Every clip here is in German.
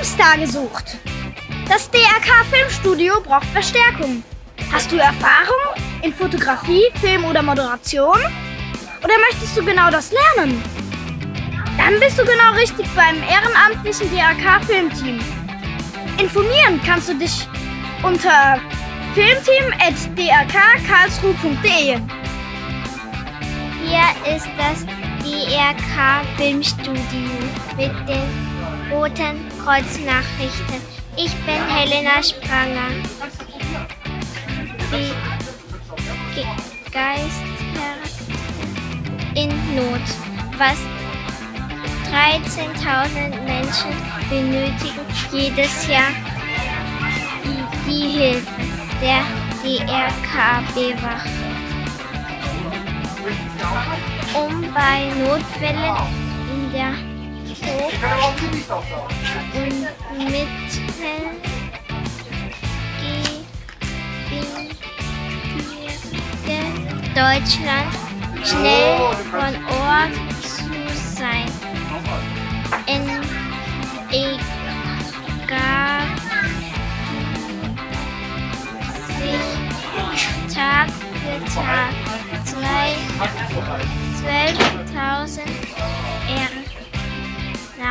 Babystar gesucht. Das DRK Filmstudio braucht Verstärkung. Hast du Erfahrung in Fotografie, Film oder Moderation? Oder möchtest du genau das lernen? Dann bist du genau richtig beim ehrenamtlichen DRK Filmteam. Informieren kannst du dich unter filmteam.drkkarlsruhe.de. Hier ist das DRK Filmstudio mit Roten Kreuznachrichten. Ich bin Helena Spranger. Wie Geister in Not. Was 13.000 Menschen benötigen jedes Jahr die, die Hilfe der DRK-Bewache. Um bei Notfällen in der Hoch- und Mittelgebirge Deutschland schnell von Ort zu sein. In egal sich Tag für Tag. Zwei 12.000 Hier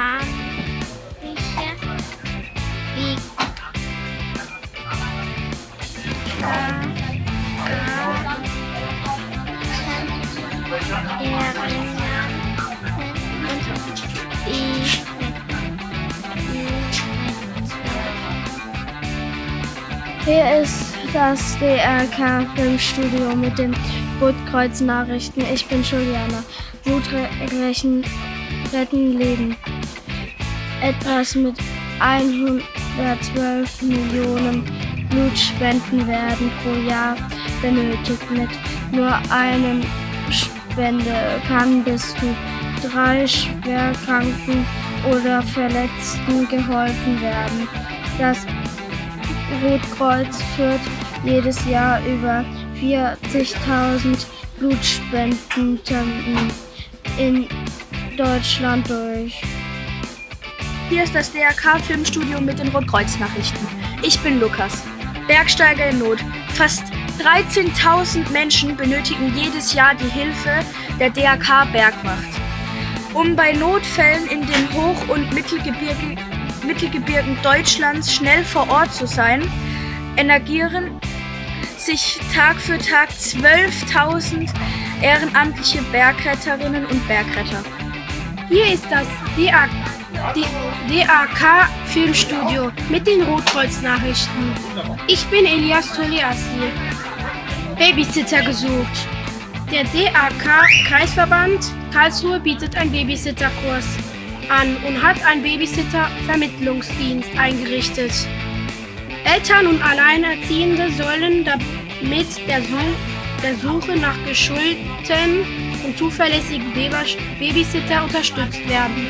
ist das DRK Filmstudio mit den Rotkreuz Nachrichten. Ich bin Juliana. Blutrechen retten Leben. Etwas mit 112 Millionen Blutspenden werden pro Jahr benötigt. Mit nur einem Spende kann bis zu drei Schwerkranken oder Verletzten geholfen werden. Das Rotkreuz führt jedes Jahr über 40.000 Blutspenden in Deutschland durch. Hier ist das DRK Filmstudio mit den Rotkreuz-Nachrichten. Ich bin Lukas, Bergsteiger in Not. Fast 13.000 Menschen benötigen jedes Jahr die Hilfe der DRK Bergwacht. Um bei Notfällen in den Hoch- und Mittelgebirge, Mittelgebirgen Deutschlands schnell vor Ort zu sein, engagieren sich Tag für Tag 12.000 ehrenamtliche Bergretterinnen und Bergretter. Hier ist das DAK, DAK Filmstudio mit den Rotkreuz-Nachrichten. Ich bin Elias Toliassi. Babysitter gesucht. Der DAK Kreisverband Karlsruhe bietet einen Babysitterkurs an und hat einen Babysitter-Vermittlungsdienst eingerichtet. Eltern und Alleinerziehende sollen damit der, der Suche nach geschulten und zuverlässigen Babysitter unterstützt werden.